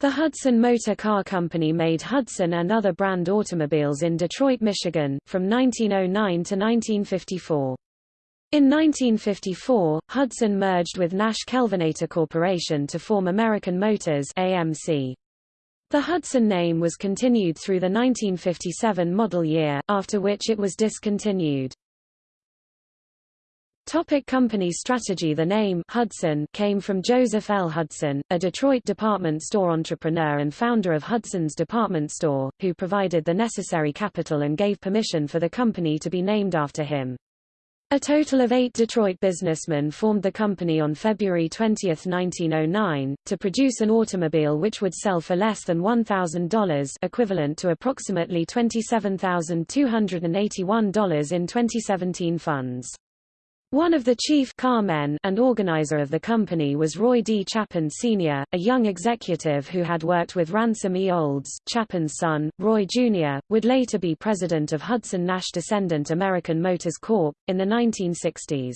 The Hudson Motor Car Company made Hudson and other brand automobiles in Detroit, Michigan, from 1909 to 1954. In 1954, Hudson merged with Nash Kelvinator Corporation to form American Motors AMC. The Hudson name was continued through the 1957 model year, after which it was discontinued. Topic company strategy The name Hudson came from Joseph L. Hudson, a Detroit department store entrepreneur and founder of Hudson's Department Store, who provided the necessary capital and gave permission for the company to be named after him. A total of eight Detroit businessmen formed the company on February 20, 1909, to produce an automobile which would sell for less than $1,000 equivalent to approximately $27,281 in 2017 funds. One of the chief car men and organizer of the company was Roy D. Chapin Sr., a young executive who had worked with Ransom E. Olds. Chapin's son, Roy Jr., would later be president of Hudson Nash descendant American Motors Corp. in the 1960s.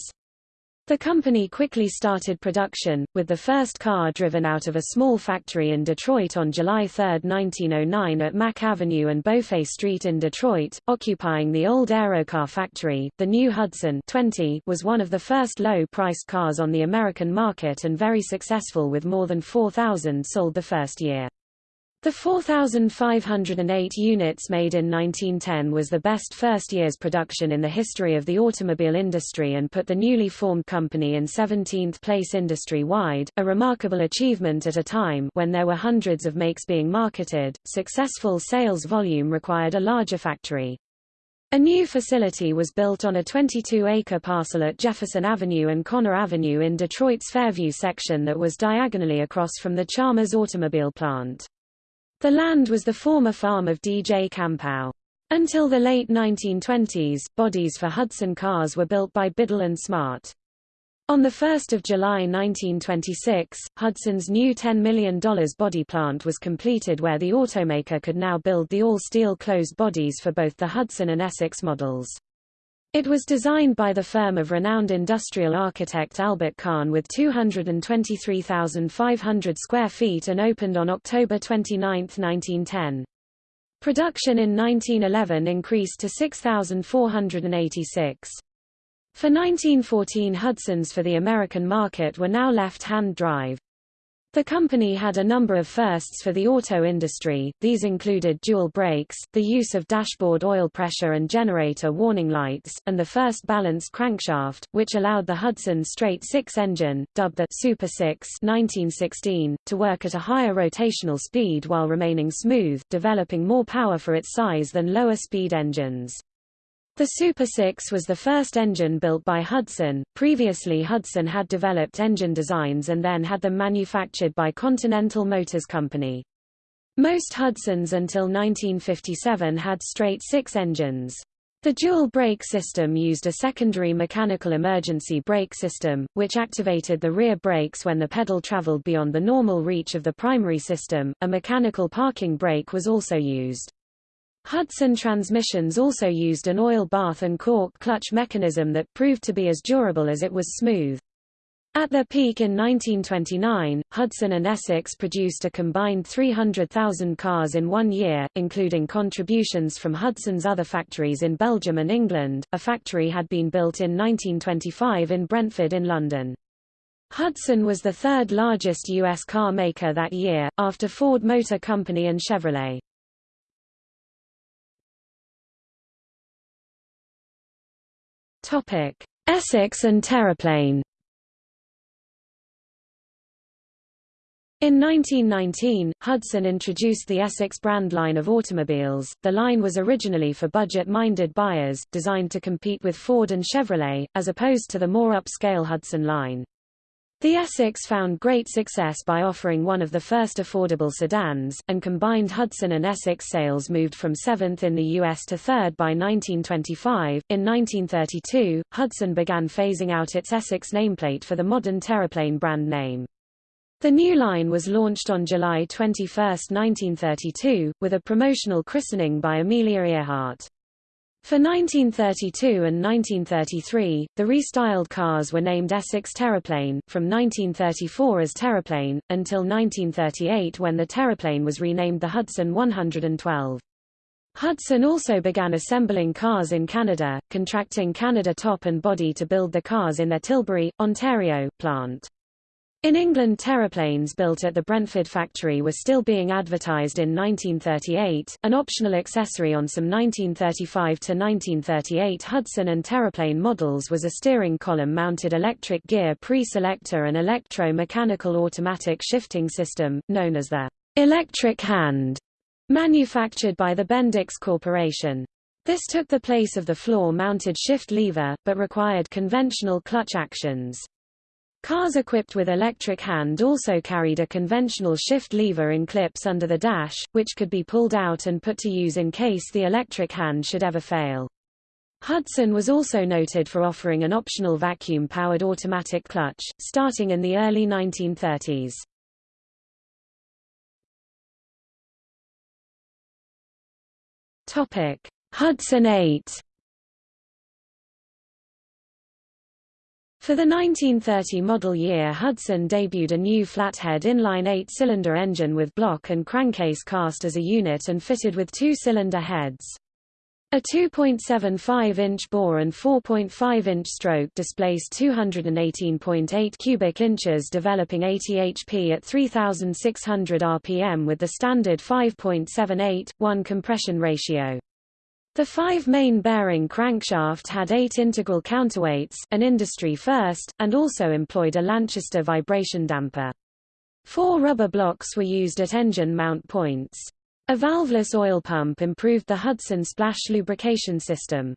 The company quickly started production, with the first car driven out of a small factory in Detroit on July 3, 1909 at Mack Avenue and Beaufait Street in Detroit, occupying the old Aerocar factory. The new Hudson 20 was one of the first low-priced cars on the American market and very successful with more than 4,000 sold the first year. The 4,508 units made in 1910 was the best first year's production in the history of the automobile industry and put the newly formed company in 17th place industry-wide, a remarkable achievement at a time when there were hundreds of makes being marketed. Successful sales volume required a larger factory. A new facility was built on a 22-acre parcel at Jefferson Avenue and Conner Avenue in Detroit's Fairview section that was diagonally across from the Chalmers automobile plant. The land was the former farm of D.J. Campau. Until the late 1920s, bodies for Hudson cars were built by Biddle and Smart. On 1 July 1926, Hudson's new $10 million body plant was completed where the automaker could now build the all-steel closed bodies for both the Hudson and Essex models. It was designed by the firm of renowned industrial architect Albert Kahn with 223,500 square feet and opened on October 29, 1910. Production in 1911 increased to 6,486. For 1914 Hudsons for the American market were now left-hand drive. The company had a number of firsts for the auto industry, these included dual brakes, the use of dashboard oil pressure and generator warning lights, and the first balanced crankshaft, which allowed the Hudson straight six engine, dubbed the Super 6 1916, to work at a higher rotational speed while remaining smooth, developing more power for its size than lower speed engines. The Super 6 was the first engine built by Hudson. Previously Hudson had developed engine designs and then had them manufactured by Continental Motors Company. Most Hudsons until 1957 had straight six engines. The dual brake system used a secondary mechanical emergency brake system, which activated the rear brakes when the pedal traveled beyond the normal reach of the primary system. A mechanical parking brake was also used. Hudson transmissions also used an oil bath and cork clutch mechanism that proved to be as durable as it was smooth. At their peak in 1929, Hudson and Essex produced a combined 300,000 cars in one year, including contributions from Hudson's other factories in Belgium and England. A factory had been built in 1925 in Brentford in London. Hudson was the third largest U.S. car maker that year, after Ford Motor Company and Chevrolet. Essex and Terraplane. In 1919, Hudson introduced the Essex brand line of automobiles. The line was originally for budget-minded buyers, designed to compete with Ford and Chevrolet, as opposed to the more upscale Hudson line. The Essex found great success by offering one of the first affordable sedans, and combined Hudson and Essex sales moved from seventh in the U.S. to third by 1925. In 1932, Hudson began phasing out its Essex nameplate for the modern Terraplane brand name. The new line was launched on July 21, 1932, with a promotional christening by Amelia Earhart. For 1932 and 1933, the restyled cars were named Essex Terraplane, from 1934 as Terraplane, until 1938 when the Terraplane was renamed the Hudson 112. Hudson also began assembling cars in Canada, contracting Canada Top and Body to build the cars in their Tilbury, Ontario, plant. In England terraplanes built at the Brentford factory were still being advertised in 1938, an optional accessory on some 1935 to 1938 Hudson and terraplane models was a steering column-mounted electric gear pre-selector and electro-mechanical automatic shifting system, known as the electric hand, manufactured by the Bendix Corporation. This took the place of the floor-mounted shift lever, but required conventional clutch actions. Cars equipped with electric hand also carried a conventional shift lever in clips under the dash, which could be pulled out and put to use in case the electric hand should ever fail. Hudson was also noted for offering an optional vacuum-powered automatic clutch, starting in the early 1930s. Hudson 8 For the 1930 model year Hudson debuted a new flathead inline eight-cylinder engine with block and crankcase cast as a unit and fitted with two-cylinder heads. A 2.75-inch bore and 4.5-inch stroke displaced 218.8 cubic inches developing 80 HP at 3600 rpm with the standard 5.78, 1 compression ratio. The five main bearing crankshaft had eight integral counterweights, an industry first, and also employed a Lanchester vibration damper. Four rubber blocks were used at engine mount points. A valveless oil pump improved the Hudson splash lubrication system.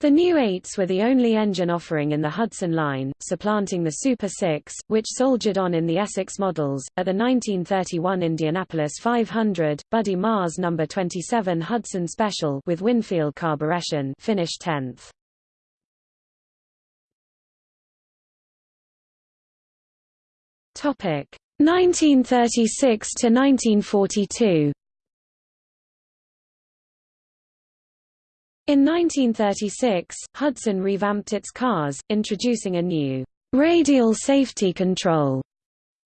The new 8s were the only engine offering in the Hudson line, supplanting the Super 6, which soldiered on in the Essex models. At the 1931 Indianapolis 500, Buddy Marr's No. 27 Hudson Special with Winfield carburetion finished 10th. Topic 1936 to 1942. In 1936, Hudson revamped its cars, introducing a new radial safety control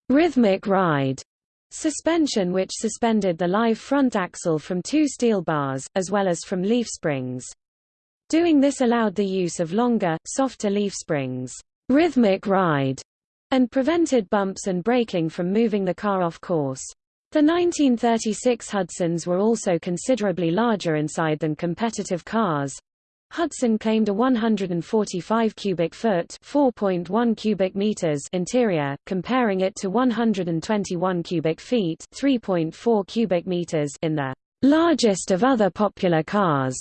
rhythmic ride suspension which suspended the live front axle from two steel bars, as well as from leaf springs. Doing this allowed the use of longer, softer leaf springs rhythmic ride, and prevented bumps and braking from moving the car off course. The 1936 Hudsons were also considerably larger inside than competitive cars. Hudson claimed a 145 cubic foot (4.1 cubic meters) interior, comparing it to 121 cubic feet (3.4 cubic meters) in the largest of other popular cars.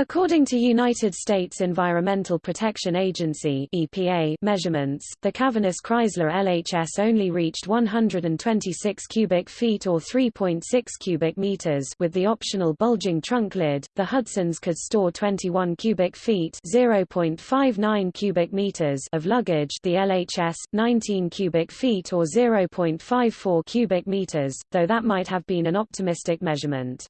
According to United States Environmental Protection Agency EPA measurements, the cavernous Chrysler LHS only reached 126 cubic feet or 3.6 cubic meters with the optional bulging trunk lid. The Hudsons could store 21 cubic feet (0.59 cubic meters) of luggage, the LHS 19 cubic feet or 0.54 cubic meters, though that might have been an optimistic measurement.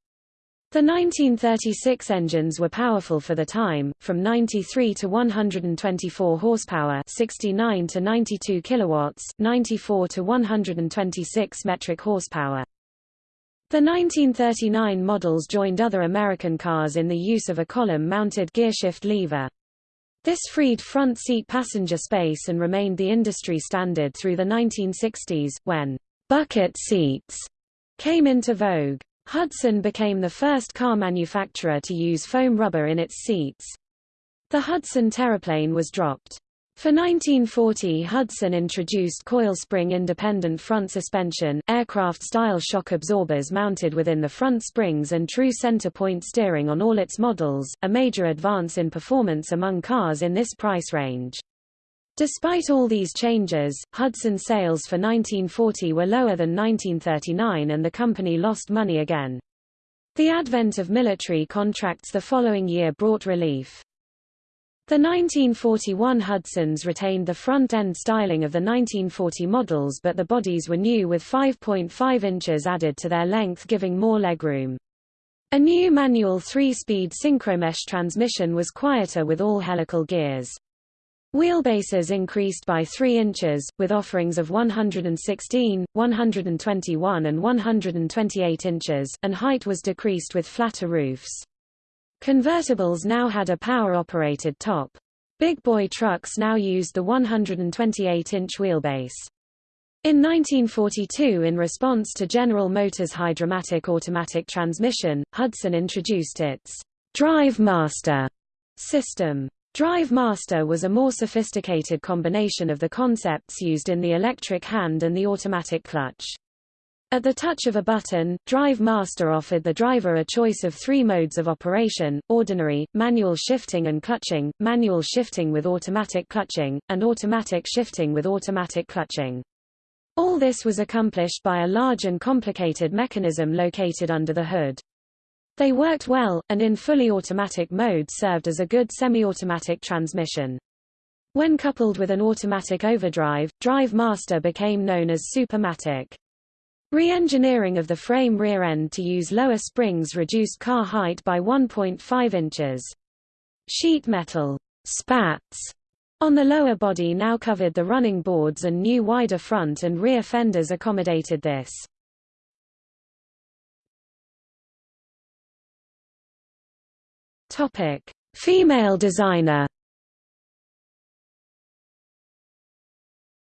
The 1936 engines were powerful for the time, from 93 to 124 horsepower, 69 to 92 kilowatts, 94 to 126 metric horsepower. The 1939 models joined other American cars in the use of a column-mounted gearshift lever. This freed front seat passenger space and remained the industry standard through the 1960s, when bucket seats came into vogue. Hudson became the first car manufacturer to use foam rubber in its seats. The Hudson Terraplane was dropped. For 1940 Hudson introduced coil spring independent front suspension, aircraft-style shock absorbers mounted within the front springs and true center point steering on all its models, a major advance in performance among cars in this price range. Despite all these changes, Hudson sales for 1940 were lower than 1939 and the company lost money again. The advent of military contracts the following year brought relief. The 1941 Hudsons retained the front-end styling of the 1940 models but the bodies were new with 5.5 inches added to their length giving more legroom. A new manual three-speed synchromesh transmission was quieter with all helical gears. Wheelbases increased by 3 inches, with offerings of 116, 121 and 128 inches, and height was decreased with flatter roofs. Convertibles now had a power-operated top. Big boy trucks now used the 128-inch wheelbase. In 1942 in response to General Motors' Hydra-Matic automatic transmission, Hudson introduced its Drive Master system. Drive Master was a more sophisticated combination of the concepts used in the electric hand and the automatic clutch. At the touch of a button, Drive Master offered the driver a choice of three modes of operation, ordinary, manual shifting and clutching, manual shifting with automatic clutching, and automatic shifting with automatic clutching. All this was accomplished by a large and complicated mechanism located under the hood. They worked well, and in fully automatic mode served as a good semi-automatic transmission. When coupled with an automatic overdrive, Drive Master became known as Supermatic. Re-engineering of the frame rear end to use lower springs reduced car height by 1.5 inches. Sheet metal spats on the lower body now covered the running boards and new wider front and rear fenders accommodated this. Topic: Female designer.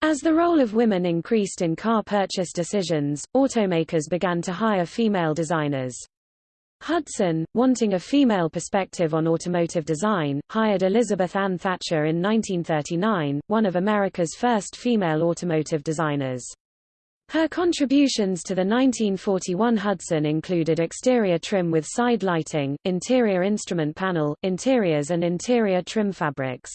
As the role of women increased in car purchase decisions, automakers began to hire female designers. Hudson, wanting a female perspective on automotive design, hired Elizabeth Ann Thatcher in 1939, one of America's first female automotive designers. Her contributions to the 1941 Hudson included exterior trim with side lighting, interior instrument panel, interiors and interior trim fabrics.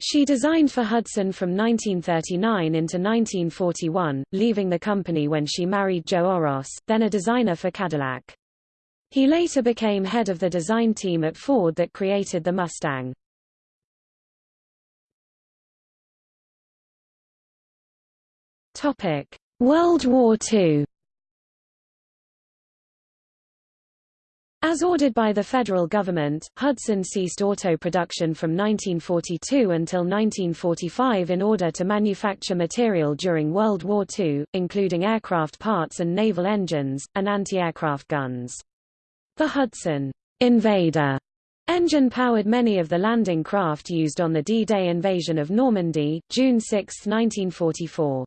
She designed for Hudson from 1939 into 1941, leaving the company when she married Joe Oros, then a designer for Cadillac. He later became head of the design team at Ford that created the Mustang. Topic: World War II As ordered by the federal government, Hudson ceased auto production from 1942 until 1945 in order to manufacture material during World War II, including aircraft parts and naval engines, and anti-aircraft guns. The Hudson Invader engine powered many of the landing craft used on the D-Day invasion of Normandy, June 6, 1944.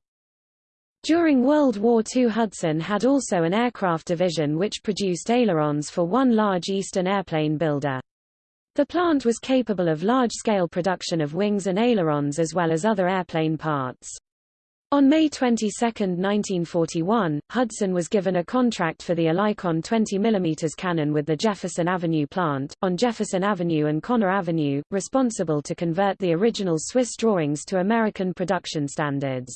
During World War II Hudson had also an aircraft division which produced ailerons for one large Eastern airplane builder. The plant was capable of large-scale production of wings and ailerons as well as other airplane parts. On May 22, 1941, Hudson was given a contract for the Oerlikon 20 mm cannon with the Jefferson Avenue plant, on Jefferson Avenue and Conner Avenue, responsible to convert the original Swiss drawings to American production standards.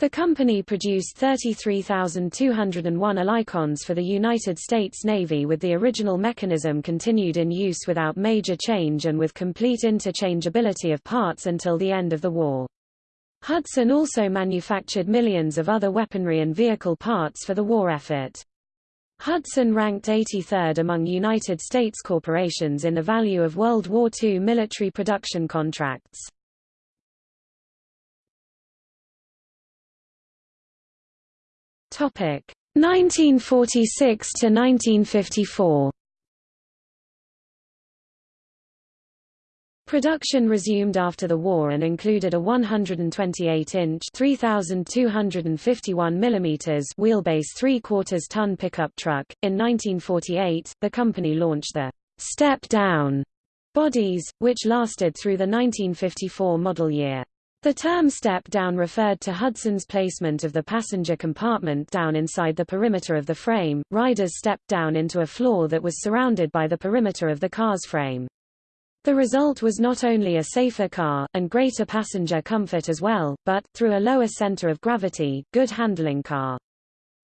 The company produced 33,201 Oerlikons for the United States Navy with the original mechanism continued in use without major change and with complete interchangeability of parts until the end of the war. Hudson also manufactured millions of other weaponry and vehicle parts for the war effort. Hudson ranked 83rd among United States corporations in the value of World War II military production contracts. Topic 1946 to 1954. Production resumed after the war and included a 128-inch (3,251 mm) wheelbase three-quarters ton pickup truck. In 1948, the company launched the "Step Down" bodies, which lasted through the 1954 model year. The term step down referred to Hudson's placement of the passenger compartment down inside the perimeter of the frame. Riders stepped down into a floor that was surrounded by the perimeter of the car's frame. The result was not only a safer car, and greater passenger comfort as well, but, through a lower center of gravity, good handling car.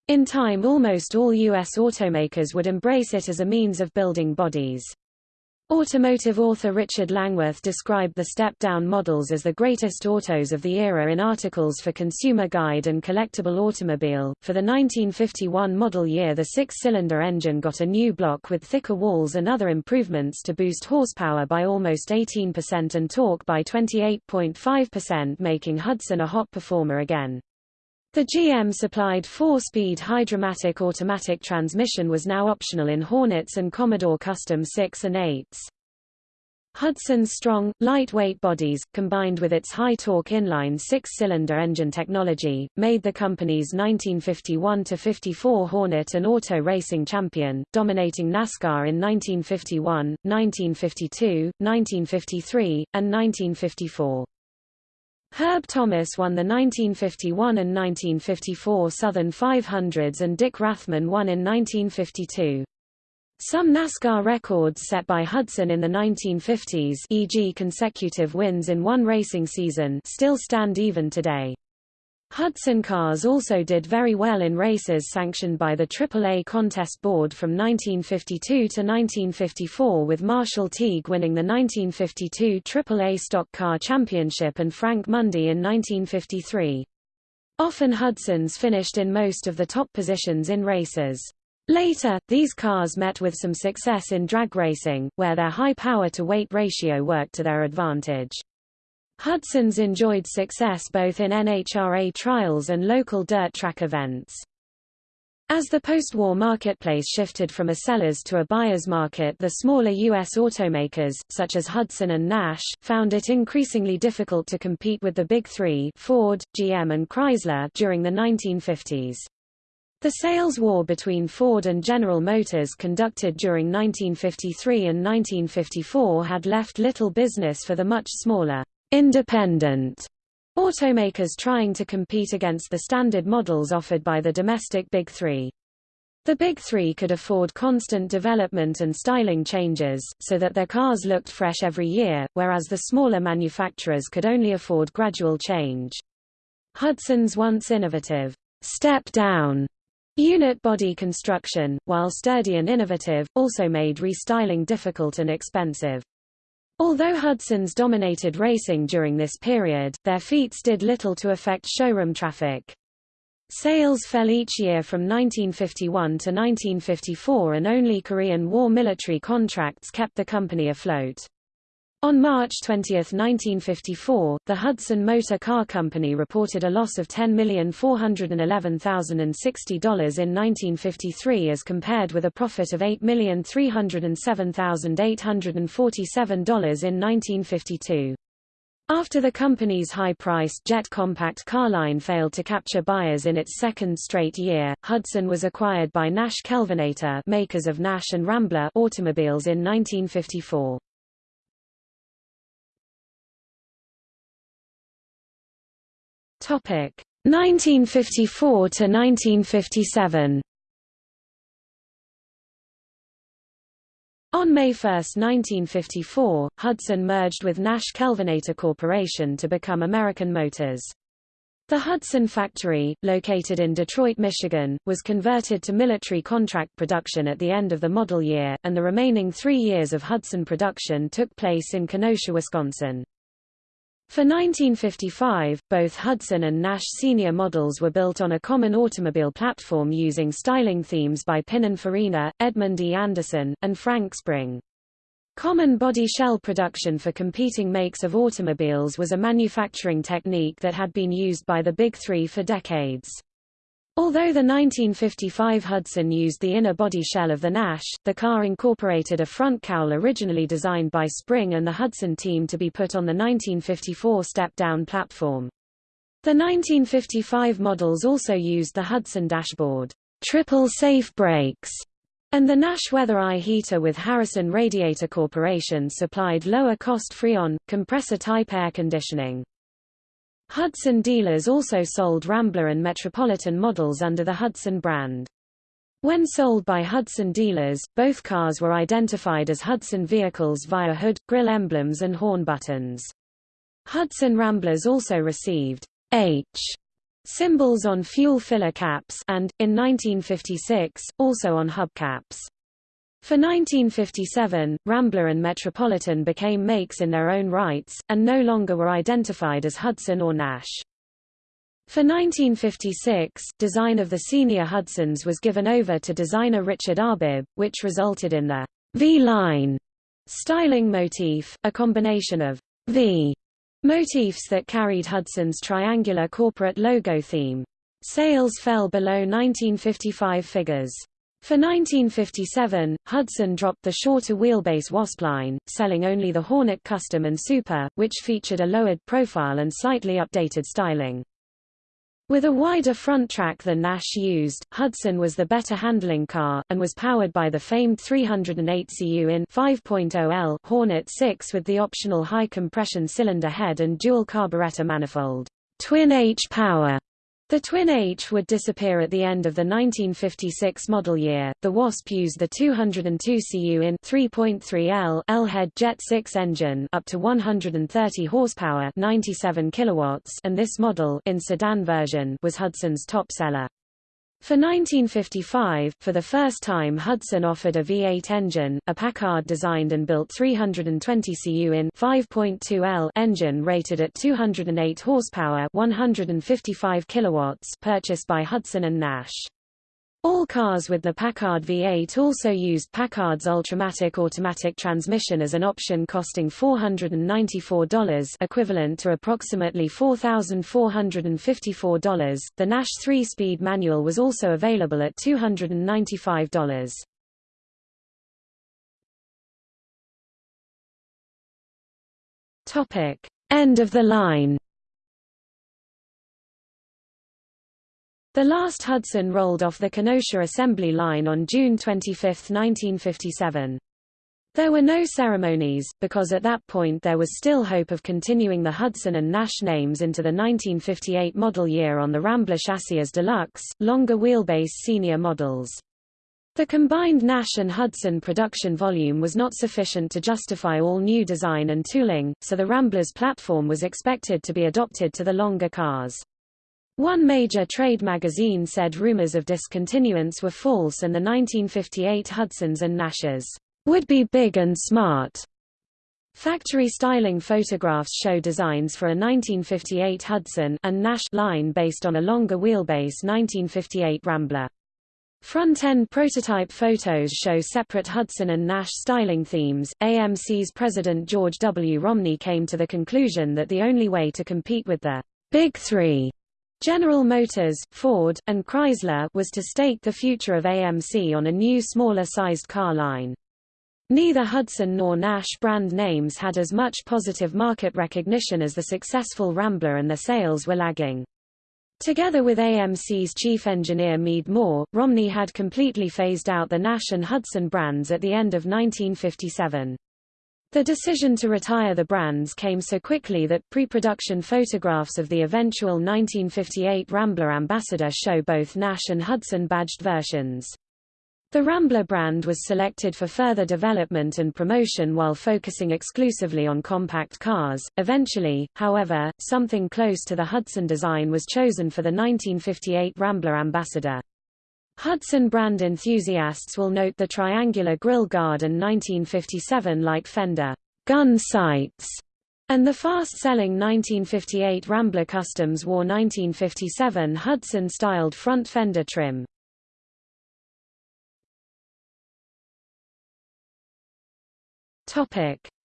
In time almost all U.S. automakers would embrace it as a means of building bodies. Automotive author Richard Langworth described the step-down models as the greatest autos of the era in articles for Consumer Guide and Collectible Automobile. For the 1951 model year the six-cylinder engine got a new block with thicker walls and other improvements to boost horsepower by almost 18% and torque by 28.5% making Hudson a hot performer again. The GM-supplied four-speed Hydra-Matic automatic transmission was now optional in Hornets and Commodore Custom 6 and 8s. Hudson's strong, lightweight bodies, combined with its high-torque inline six-cylinder engine technology, made the company's 1951-54 Hornet an auto racing champion, dominating NASCAR in 1951, 1952, 1953, and 1954. Herb Thomas won the 1951 and 1954 Southern 500s and Dick Rathmann won in 1952. Some NASCAR records set by Hudson in the 1950s e.g. consecutive wins in one racing season still stand even today. Hudson cars also did very well in races sanctioned by the AAA Contest Board from 1952 to 1954 with Marshall Teague winning the 1952 AAA Stock Car Championship and Frank Mundy in 1953. Often Hudsons finished in most of the top positions in races. Later, these cars met with some success in drag racing, where their high power-to-weight ratio worked to their advantage. Hudson's enjoyed success both in NHRA trials and local dirt track events. As the post-war marketplace shifted from a seller's to a buyer's market the smaller U.S. automakers, such as Hudson and Nash, found it increasingly difficult to compete with the Big Three Ford, GM and Chrysler during the 1950s. The sales war between Ford and General Motors conducted during 1953 and 1954 had left little business for the much smaller independent automakers trying to compete against the standard models offered by the domestic Big Three. The Big Three could afford constant development and styling changes, so that their cars looked fresh every year, whereas the smaller manufacturers could only afford gradual change. Hudson's once innovative, step-down unit body construction, while sturdy and innovative, also made restyling difficult and expensive. Although Hudson's dominated racing during this period, their feats did little to affect showroom traffic. Sales fell each year from 1951 to 1954 and only Korean War military contracts kept the company afloat. On March 20, 1954, the Hudson Motor Car Company reported a loss of $10,411,060 in 1953 as compared with a profit of $8,307,847 in 1952. After the company's high-priced jet compact car line failed to capture buyers in its second straight year, Hudson was acquired by Nash Kelvinator makers of Nash and Rambler automobiles in 1954. Topic 1954 to 1957. On May 1, 1954, Hudson merged with Nash Kelvinator Corporation to become American Motors. The Hudson factory, located in Detroit, Michigan, was converted to military contract production at the end of the model year, and the remaining three years of Hudson production took place in Kenosha, Wisconsin. For 1955, both Hudson and Nash Senior models were built on a common automobile platform using styling themes by Pininfarina, Edmund E. Anderson, and Frank Spring. Common body shell production for competing makes of automobiles was a manufacturing technique that had been used by the Big Three for decades. Although the 1955 Hudson used the inner body shell of the Nash, the car incorporated a front cowl originally designed by Spring and the Hudson team to be put on the 1954 step-down platform. The 1955 models also used the Hudson dashboard, triple safe brakes, and the Nash Weather Eye heater with Harrison Radiator Corporation supplied lower-cost Freon, compressor-type air conditioning. Hudson dealers also sold Rambler and Metropolitan models under the Hudson brand. When sold by Hudson dealers, both cars were identified as Hudson vehicles via hood, grille emblems and horn buttons. Hudson Ramblers also received H symbols on fuel filler caps and, in 1956, also on hubcaps. For 1957, Rambler and Metropolitan became makes in their own rights, and no longer were identified as Hudson or Nash. For 1956, design of the senior Hudsons was given over to designer Richard Arbib, which resulted in the V-line styling motif, a combination of V motifs that carried Hudson's triangular corporate logo theme. Sales fell below 1955 figures. For 1957, Hudson dropped the shorter wheelbase Wasp line, selling only the Hornet Custom and Super, which featured a lowered profile and slightly updated styling. With a wider front track than Nash used, Hudson was the better handling car, and was powered by the famed 308 cu in 5.0L Hornet 6 with the optional high-compression cylinder head and dual carburetor manifold. Twin H power the Twin H would disappear at the end of the 1956 model year. The Wasp used the 202 cu in 3.3L L-head Jet 6 engine up to 130 horsepower, 97 kilowatts, and this model in sedan version was Hudson's top seller. For 1955, for the first time Hudson offered a V8 engine, a Packard designed and built 320 cu in 5.2L engine rated at 208 horsepower 155 kilowatts purchased by Hudson and Nash. All cars with the Packard V8 also used Packard's Ultramatic automatic transmission as an option costing $494 equivalent to approximately $4,454. The Nash 3-speed manual was also available at $295. Topic: End of the line. The last Hudson rolled off the Kenosha assembly line on June 25, 1957. There were no ceremonies, because at that point there was still hope of continuing the Hudson and Nash names into the 1958 model year on the Rambler chassis as deluxe, longer wheelbase senior models. The combined Nash and Hudson production volume was not sufficient to justify all new design and tooling, so the Rambler's platform was expected to be adopted to the longer cars. One major trade magazine said rumors of discontinuance were false and the 1958 Hudsons and Nashes would be big and smart. Factory styling photographs show designs for a 1958 Hudson and Nash line based on a longer wheelbase 1958 Rambler. Front-end prototype photos show separate Hudson and Nash styling themes. AMC's president George W. Romney came to the conclusion that the only way to compete with the Big Three General Motors, Ford, and Chrysler was to stake the future of AMC on a new smaller-sized car line. Neither Hudson nor Nash brand names had as much positive market recognition as the successful Rambler and their sales were lagging. Together with AMC's chief engineer Mead Moore, Romney had completely phased out the Nash and Hudson brands at the end of 1957. The decision to retire the brands came so quickly that pre-production photographs of the eventual 1958 Rambler Ambassador show both Nash and Hudson badged versions. The Rambler brand was selected for further development and promotion while focusing exclusively on compact cars. Eventually, however, something close to the Hudson design was chosen for the 1958 Rambler Ambassador. Hudson brand enthusiasts will note the triangular grille guard and 1957-like fender gun sights, and the fast-selling 1958 Rambler Customs wore 1957 Hudson-styled front fender trim.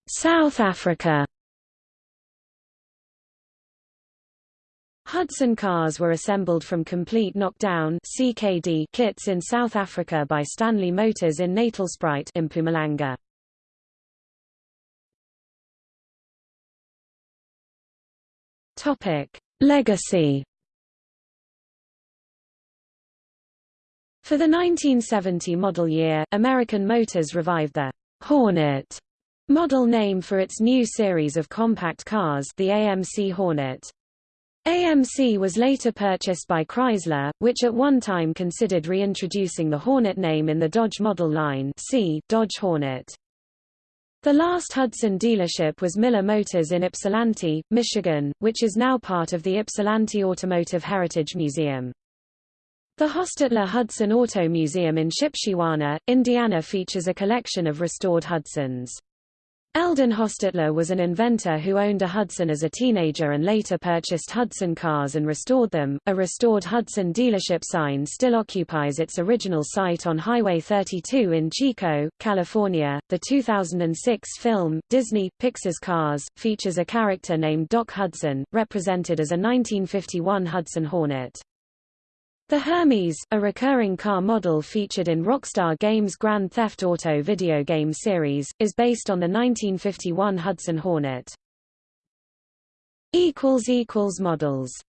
South Africa Hudson cars were assembled from complete knockdown CKD kits in South Africa by Stanley Motors in Natalspruit in Mpumalanga. Topic: Legacy. For the 1970 model year, American Motors revived the Hornet model name for its new series of compact cars, the AMC Hornet. AMC was later purchased by Chrysler, which at one time considered reintroducing the Hornet name in the Dodge model line see Dodge Hornet. The last Hudson dealership was Miller Motors in Ypsilanti, Michigan, which is now part of the Ypsilanti Automotive Heritage Museum. The Hostetler Hudson Auto Museum in Shipshewana, Indiana features a collection of restored Hudsons. Eldon Hostetler was an inventor who owned a Hudson as a teenager and later purchased Hudson cars and restored them. A restored Hudson dealership sign still occupies its original site on Highway 32 in Chico, California. The 2006 film, Disney Pixar's Cars, features a character named Doc Hudson, represented as a 1951 Hudson Hornet. The Hermes, a recurring car model featured in Rockstar Games' Grand Theft Auto video game series, is based on the 1951 Hudson Hornet. Models